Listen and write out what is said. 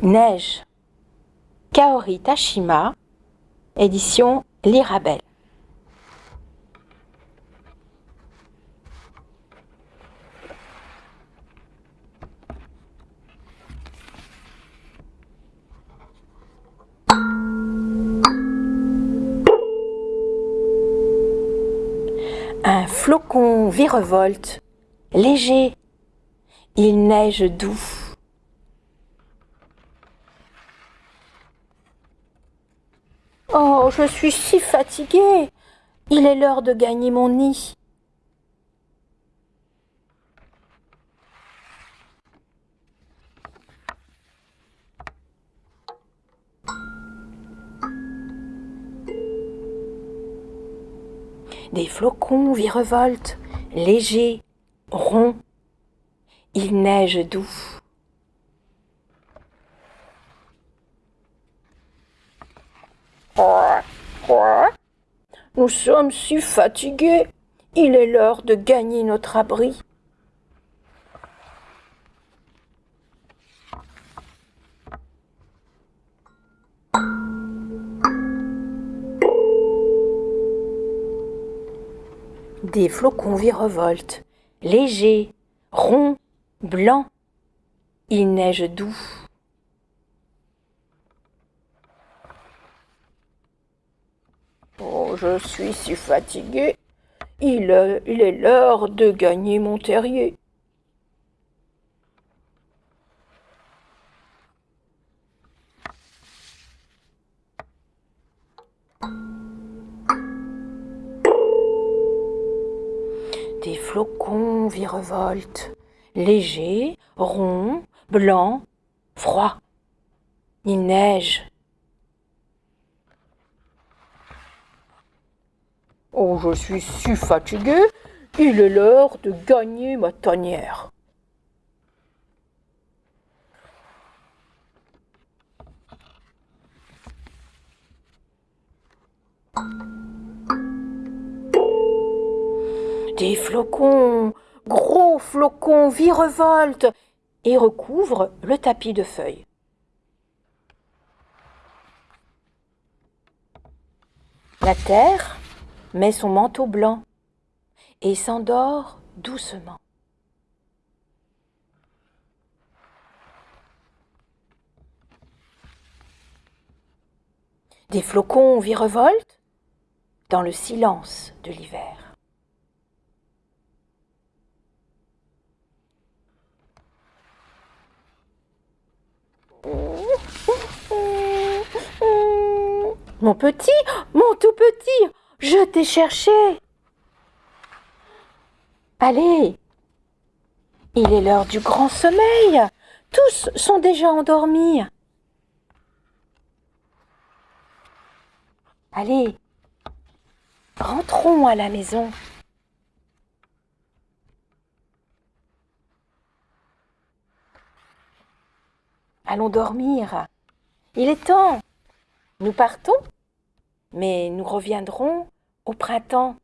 Neige. Kaori Tashima, édition L'Irabelle. Un flocon virevolte, léger, il neige doux. Oh, je suis si fatiguée. Il est l'heure de gagner mon nid. Des flocons virevoltent, légers, ronds. Il neige doux. Nous sommes si fatigués. Il est l'heure de gagner notre abri. Des flocons virevoltent, légers, ronds, blancs. Il neige doux. Oh, je suis si fatigué. Il, il est l'heure de gagner mon terrier. Des flocons virevoltent, légers, ronds, blancs, froids. Il neige. Oh, je suis si fatigué. Il est l'heure de gagner ma tanière. Des flocons, gros flocons virevoltent et recouvrent le tapis de feuilles. La terre met son manteau blanc et s'endort doucement. Des flocons virevoltent dans le silence de l'hiver. Mon petit, mon tout petit, je t'ai cherché. Allez, il est l'heure du grand sommeil. Tous sont déjà endormis. Allez, rentrons à la maison. Dormir. Il est temps. Nous partons, mais nous reviendrons au printemps.